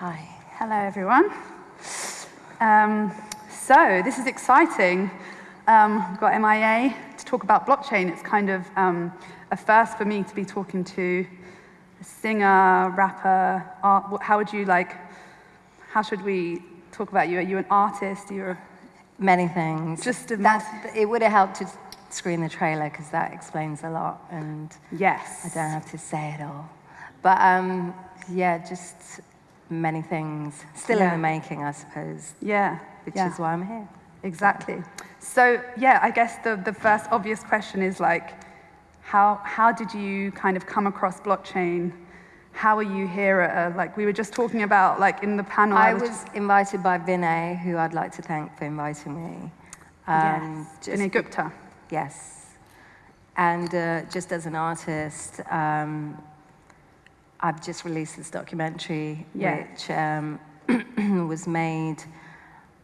Hi. Hello, everyone. Um, so this is exciting. Um, we've got MIA to talk about blockchain. It's kind of um, a first for me to be talking to a singer, rapper, art. How would you like, how should we talk about you? Are you an artist? You're Many things. Just a That's, it would have helped to screen the trailer because that explains a lot and yes. I don't have to say it all. But um, yeah, just many things. Still Yeah. in the making, I suppose, Yeah. which yeah. is why I'm here. Exactly. So yeah, I guess the, the first obvious question is like, how, how did you kind of come across blockchain? How are you here at like we were just talking about like in the panel. I just- was invited by Vinay, who I'd like to thank for inviting me. Um, yes, just Vinay Gupta. Yes. And uh, just as an artist, um, I've just released this documentary, Yeah. which um, was made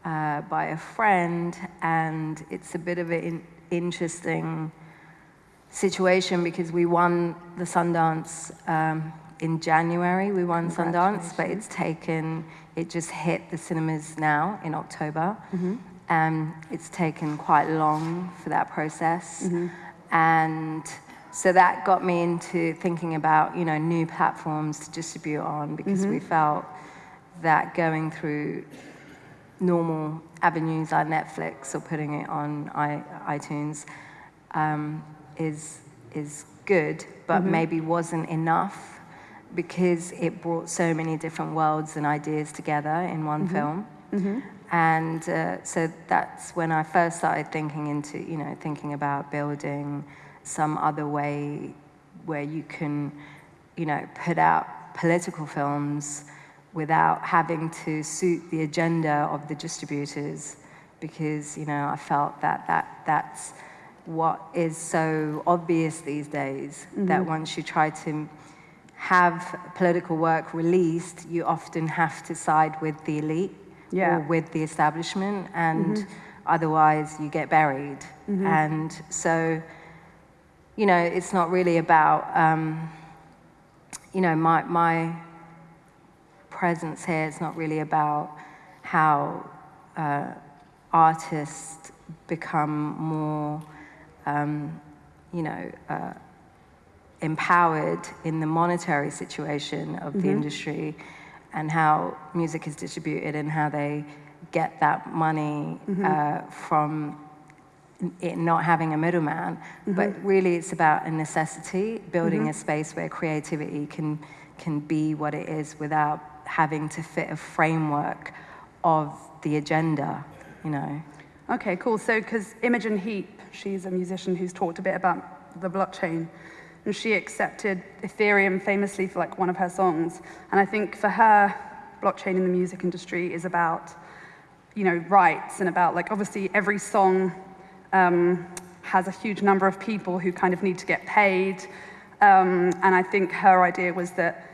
uh, by a friend, and it's a bit of an in- interesting situation because we won the Sundance um, in January. We won Sundance, but it's taken, it just hit the cinemas now in October. Um, it's taken quite long for that process. And so that got me into thinking about, you know, new platforms to distribute on because we felt that going through normal avenues like Netflix or putting it on I, iTunes um, is is good, but maybe wasn't enough because it brought so many different worlds and ideas together in one film. And uh, so that's when I first started thinking into, you know, thinking about building some other way where you can, you know, put out political films without having to suit the agenda of the distributors because, you know, I felt that, that that's what is so obvious these days, that mm-hmm. once you try to have political work released, you often have to side with the elite Yeah. or with the establishment, and mm-hmm. otherwise you get buried. Mm-hmm. And so, you know, it's not really about, um, you know, my, my presence here. Is not really about how uh, artists become more, um, you know, uh, empowered in the monetary situation of the industry and how music is distributed and how they get that money uh, from it not having a middleman. Mm-hmm. But really, it's about a necessity, building mm-hmm. a space where creativity can, can be what it is without having to fit a framework of the agenda, you know. Okay, cool. So, because Imogen Heap, she's a musician who's talked a bit about the blockchain, and she accepted Ethereum famously for like one of her songs. And I think for her, blockchain in the music industry is about, you know, rights and about like obviously every song um, has a huge number of people who kind of need to get paid. Um, and I think her idea was that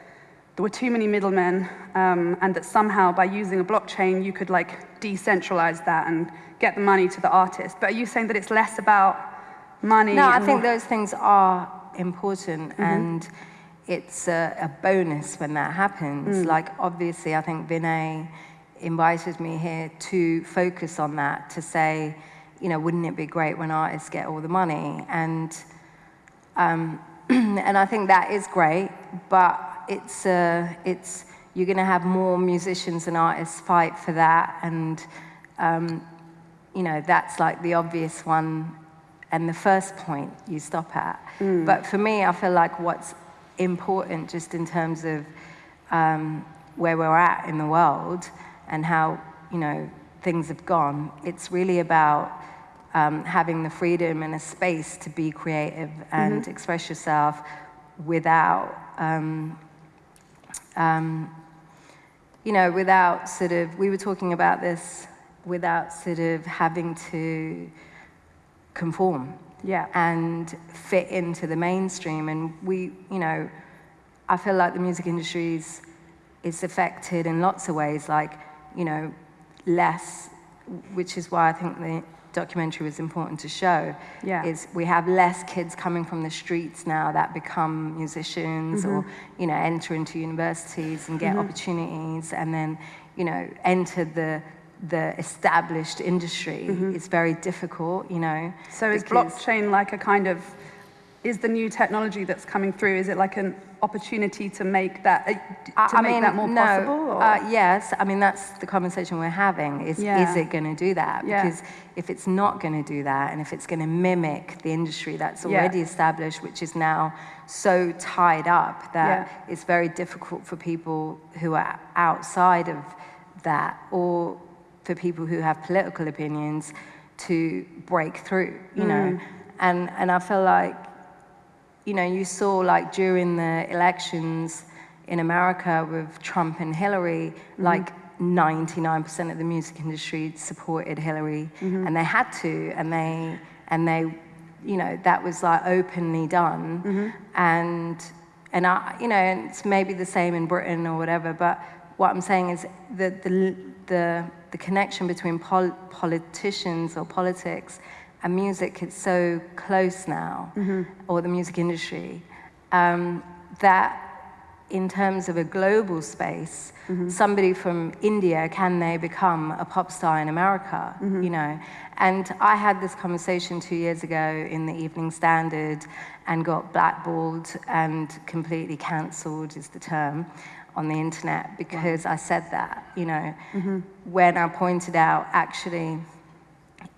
there were too many middlemen, um, and that somehow by using a blockchain you could like decentralize that and get the money to the artist. But are you saying that it's less about money? No, I think those things are important and it's a, a bonus when that happens. Like, obviously, I think Vinay invited me here to focus on that, to say, you know, wouldn't it be great when artists get all the money? And, um, and I think that is great, but it's, uh, it's, you're going to have more musicians and artists fight for that. And, um, you know, that's like the obvious one and the first point you stop at. But for me, I feel like what's important just in terms of um, where we're at in the world and how, you know, things have gone, it's really about um, having the freedom and a space to be creative and express yourself without, um, um, you know, without sort of, we were talking about this, without sort of having to conform Yeah. and fit into the mainstream. And we, you know, I feel like the music industry is, is affected in lots of ways, like, you know, less, which is why I think the documentary was important to show Yeah. is we have less kids coming from the streets now that become musicians or mm-hmm. you know enter into universities and get mm-hmm. opportunities and then you know enter the the established industry mm-hmm. it's very difficult you know So is blockchain like a kind of, is the new technology that's coming through, is it like an opportunity to make that, uh, to I- make mean, that more no, possible? Or? Uh, yes, I mean that's the conversation we're having. Is Yeah. is it going to do that? Yeah. Because if it's not going to do that, and if it's going to mimic the industry that's Yeah. already established, which is now so tied up that Yeah. it's very difficult for people who are outside of that, or for people who have political opinions, to break through. You know, Mm. and and I feel like you know, you saw like during the elections in America with Trump and Hillary, mm-hmm. like 99% of the music industry supported Hillary, mm-hmm. and they had to, and they and they, you know, that was like openly done, mm-hmm. and and I, you know, and it's maybe the same in Britain or whatever, but what I'm saying is the the the, the connection between pol- politicians or politics and music is so close now, mm-hmm. or the music industry, um, that in terms of a global space, mm-hmm. somebody from India, can they become a pop star in America? Mm-hmm. You know, and I had this conversation two years ago in the Evening Standard, and got blackballed and completely cancelled is the term on the internet because I said that. You know, when I pointed out actually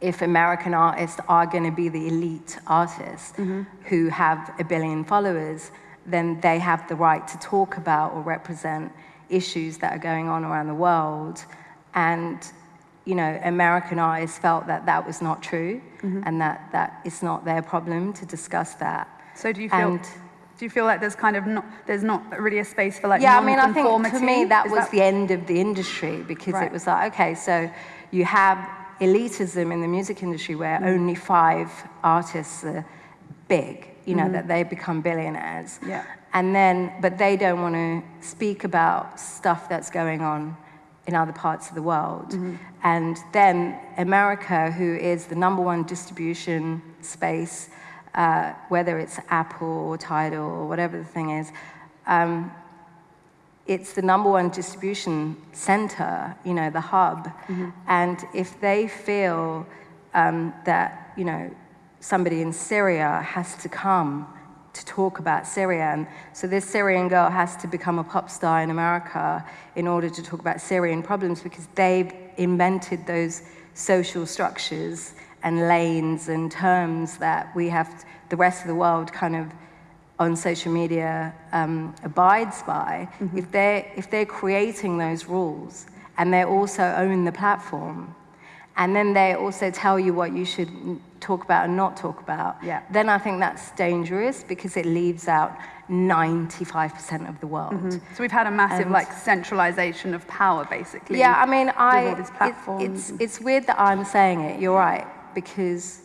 if American artists are going to be the elite artists mm-hmm. who have a billion followers, then they have the right to talk about or represent issues that are going on around the world. And, you know, American artists felt that that was not true mm-hmm. and that, that it's not their problem to discuss that. so do you feel, and- do you feel like there's kind of not, there's not really a space for like yeah, I mean, I think for me that Is was the end of the industry because Right. it was like, okay, so you have elitism in the music industry where Mm. only five artists are big, you know, that they become billionaires. Yeah. And then, but they don't want to speak about stuff that's going on in other parts of the world. Mm-hmm. And then America, who is the number one distribution space, uh, whether it's Apple or Tidal or whatever the thing is, um, it's the number one distribution center, you know, the hub. And if they feel um, that, you know, somebody in Syria has to come to talk about Syria, and so this Syrian girl has to become a pop star in America in order to talk about Syrian problems because they've invented those social structures and lanes and terms that we have, the rest of the world kind of on social media um, abides by, if, they're, if they're creating those rules and they also own the platform, and then they also tell you what you should talk about and not talk about, Yeah. then I think that's dangerous because it leaves out 95% of the world. So we've had a massive And- like centralization of power basically. Yeah, I mean, I, it- it's, it's weird that I'm saying it, you're right, because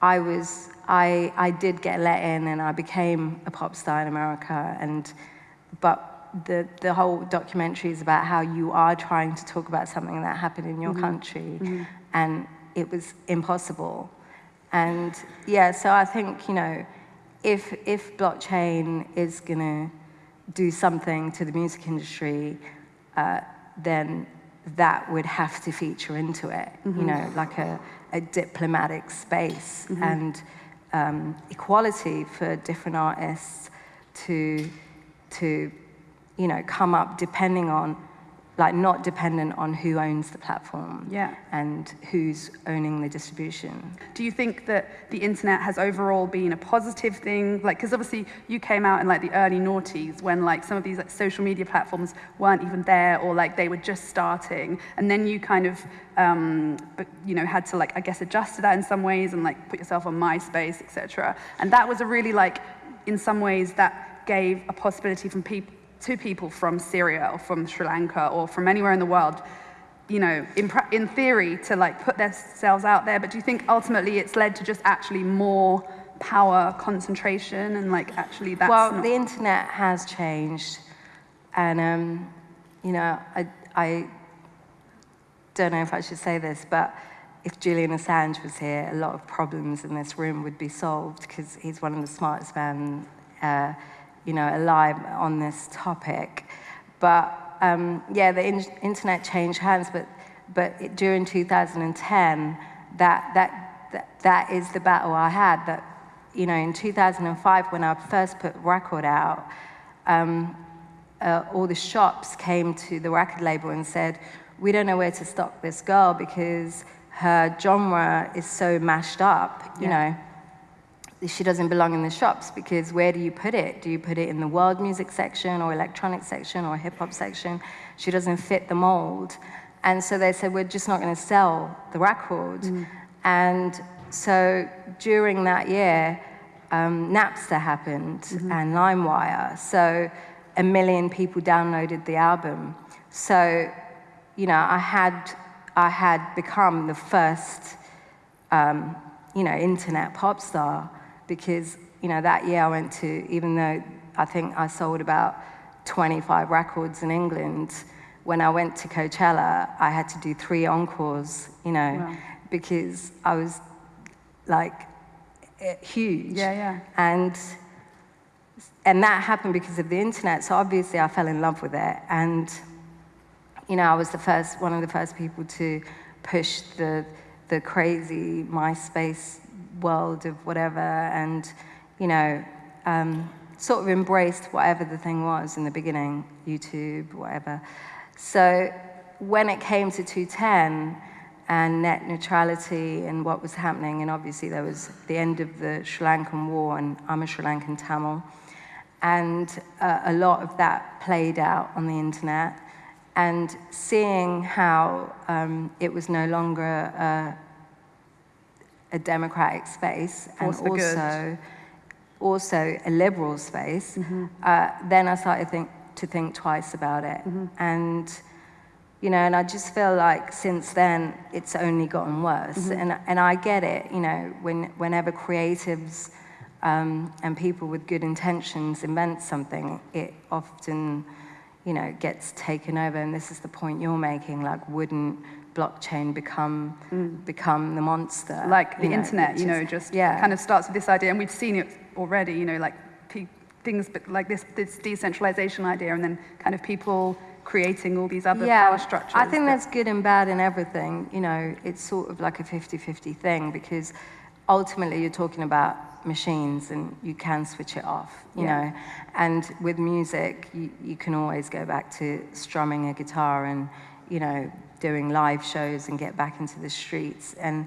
I was, I, I did get let in and I became a pop star in America, and, but the, the whole documentary is about how you are trying to talk about something that happened in your mm-hmm. country, mm-hmm. and it was impossible. And yeah, so I think, you know, if, if blockchain is gonna do something to the music industry, uh, then that would have to feature into it, you mm-hmm. know, like a, a diplomatic space and um, equality for different artists to, to, you know, come up depending on, like not dependent on who owns the platform Yeah. and who's owning the distribution. Do you think that the internet has overall been a positive thing? Like, because obviously you came out in like the early noughties when like some of these like social media platforms weren't even there or like they were just starting, and then you kind of, um, but, you know, had to like I guess adjust to that in some ways and like put yourself on MySpace, etc. And that was a really like, in some ways, that gave a possibility from people to people from Syria or from Sri Lanka or from anywhere in the world you know, in, in theory, to like put themselves out there. But do you think ultimately it's led to just actually more power concentration and like actually that's well, the internet has changed, and um, you know, I, I don't know if I should say this, but if Julian Assange was here, a lot of problems in this room would be solved because he's one of the smartest men, uh, you know, alive on this topic. But um, yeah, the in internet changed hands, but but it, during 2010, that that that, that is the battle I had. That you know, in 2005, when I first put record out. Um, uh, all the shops came to the record label and said, we don't know where to stock this girl because her genre is so mashed up, you yeah. know. She doesn't belong in the shops because where do you put it? Do you put it in the world music section or electronic section or hip hop section? She doesn't fit the mold. And so they said, we're just not going to sell the record. Mm. And so during that year, um, Napster happened mm -hmm. and LimeWire. So a million people downloaded the album. So, you know, I had, I had become the first, um, you know, internet pop star because, you know, that year I went to, even though I think I sold about 25 records in England, when I went to Coachella, I had to do three encores, you know, wow. because I was like eh, huge. Yeah, yeah. And and that happened because of the internet. So obviously I fell in love with it. And, you know, I was the first, one of the first people to push the, the crazy MySpace world of whatever and, you know, um, sort of embraced whatever the thing was in the beginning, YouTube, whatever. So when it came to 210 and net neutrality and what was happening, and obviously there was the end of the Sri Lankan war, and I'm a Sri Lankan Tamil, and uh, a lot of that played out on the internet. And seeing how um, it was no longer a, a democratic space and also, also a liberal space, mm -hmm. uh, then I started to think, to think twice about it. Mm -hmm. And you know, and I just feel like since then it's only gotten worse. Mm -hmm. And, and I get it, you know, when, whenever creatives um, and people with good intentions invent something, it often, you know, gets taken over. And this is the point you're making, like, wouldn't blockchain become mm. become the monster? Like the know, internet, you know, just yeah. kind of starts with this idea, and we've seen it already, you know, like things but like this, this decentralization idea, and then kind of people creating all these other yeah, power structures. I think there's good and bad in everything. You know, it's sort of like a 50-50 thing because ultimately you're talking about machines and you can switch it off, you yeah. know. And with music, you, you can always go back to strumming a guitar and, you know, doing live shows and get back into the streets. And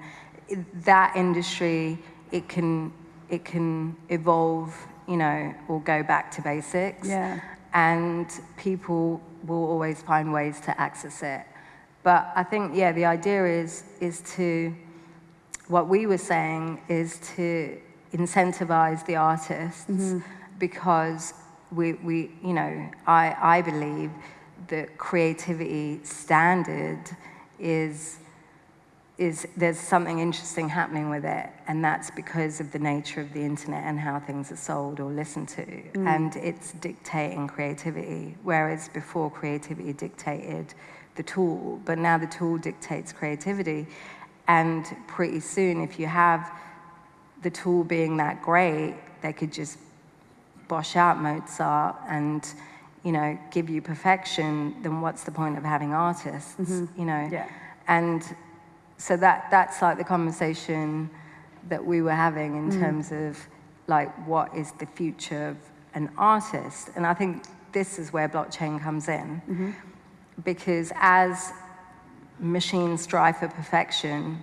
that industry, it can, it can evolve, you know, or go back to basics. Yeah. And people will always find ways to access it. But I think, yeah, the idea is, is to, what we were saying is to incentivize the artists mm -hmm. because we, we, you know, I, I believe that creativity standard is, is there's something interesting happening with it, and that's because of the nature of the internet and how things are sold or listened to, mm. and it's dictating creativity, whereas before creativity dictated the tool, but now the tool dictates creativity, and pretty soon if you have the tool being that great, they could just bosh out Mozart and, you know, give you perfection, then what's the point of having artists, mm -hmm. you know? Yeah. And so that, that's like the conversation that we were having in mm. terms of like, what is the future of an artist? And I think this is where blockchain comes in. Mm -hmm. Because as machines strive for perfection,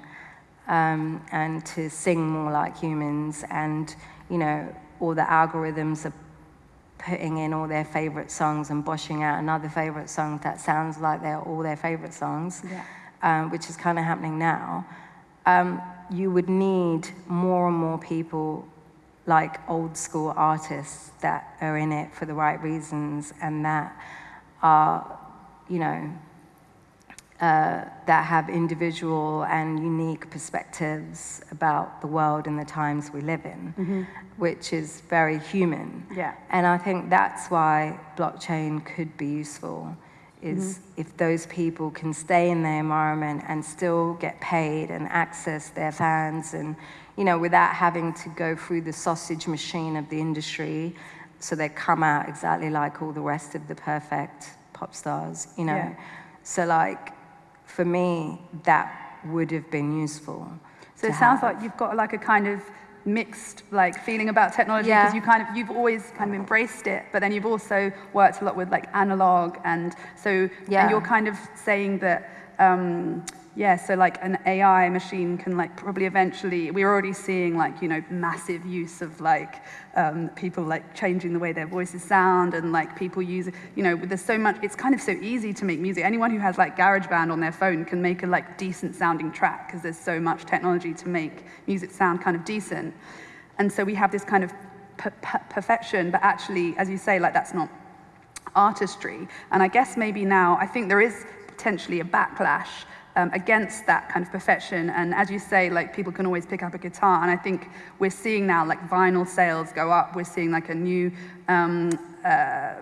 um, and to sing more like humans and, you know, all the algorithms are putting in all their favorite songs and boshing out another favorite song that sounds like they're all their favorite songs, yeah. um, which is kind of happening now, um, you would need more and more people like old school artists that are in it for the right reasons and that are, you know, uh, that have individual and unique perspectives about the world and the times we live in, mm -hmm. which is very human. Yeah. And I think that's why blockchain could be useful, is if those people can stay in their environment and still get paid and access their fans and you know without having to go through the sausage machine of the industry so they come out exactly like all the rest of the perfect pop stars you know Yeah. so like for me that would have been useful So it sounds have. like you've got like a kind of mixed like feeling about technology Yeah. because you kind of you've always kind of embraced it, but then you've also worked a lot with like analog and so Yeah. and you're kind of saying that um, yeah, so like an AI machine can like probably eventually we're already seeing like you know massive use of like um, people like changing the way their voices sound and like people use you know there's so much it's kind of so easy to make music anyone who has like GarageBand on their phone can make a like decent sounding track because there's so much technology to make music sound kind of decent and so we have this kind of per- per- perfection but actually as you say like that's not artistry. And I guess maybe now, I think there is potentially a backlash um, against that kind of perfection. And as you say, like people can always pick up a guitar. And I think we're seeing now like vinyl sales go up. We're seeing like a new, um, uh,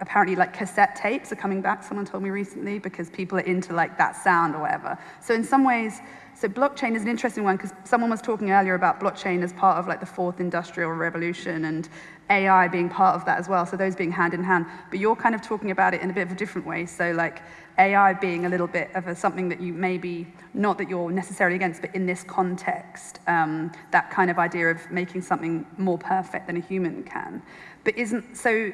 apparently like cassette tapes are coming back. Someone told me recently because people are into like that sound or whatever. So in some ways, so blockchain is an interesting one because someone was talking earlier about blockchain as part of like the fourth industrial revolution and AI being part of that as well. So those being hand in hand. But you're kind of talking about it in a bit of a different way. So like AI being a little bit of a, something that you maybe, not that you're necessarily against, but in this context, um, that kind of idea of making something more perfect than a human can. But isn't, so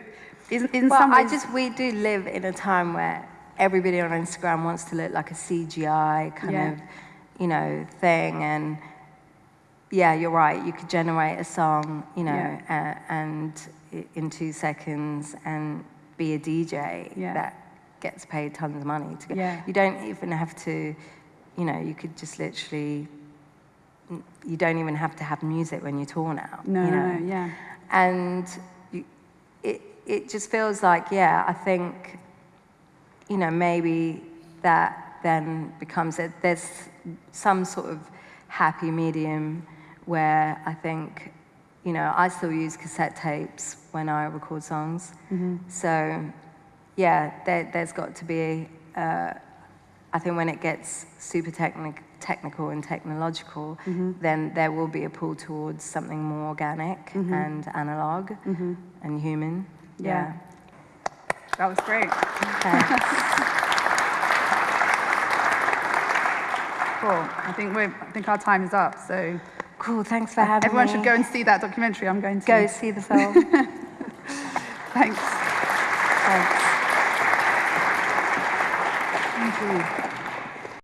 isn't, in Well, some I just we do live in a time where everybody on Instagram wants to look like a CGI kind Yeah. of, you know, thing. And yeah, you're right. You could generate a song, you know, uh, and in two seconds and be a DJ Yeah. that gets paid tons of money to go. Yeah. You don't even have to, you know, you could just literally. You don't even have to have music when you tour now. no, you no, know? no, yeah. and you, it it just feels like yeah I think you know maybe that then becomes a, there's some sort of happy medium where I think you know I still use cassette tapes when I record songs. Mm-hmm. So yeah there, there's got to be uh, I think when it gets super technic- technical and technological, mm-hmm. then there will be a pull towards something more organic mm-hmm. and analog and human. Yeah. That was great. Cool. I think we're, I think our time is up. So cool. Thanks for having everyone me. should go and see that documentary. I'm going to. go see the film. Thanks. Thanks. Thank you.